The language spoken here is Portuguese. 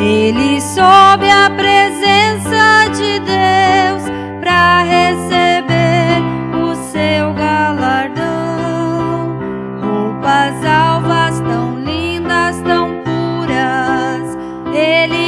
Ele sobe à presença de Deus para receber o seu galardão. Roupas alvas tão lindas, tão puras. Ele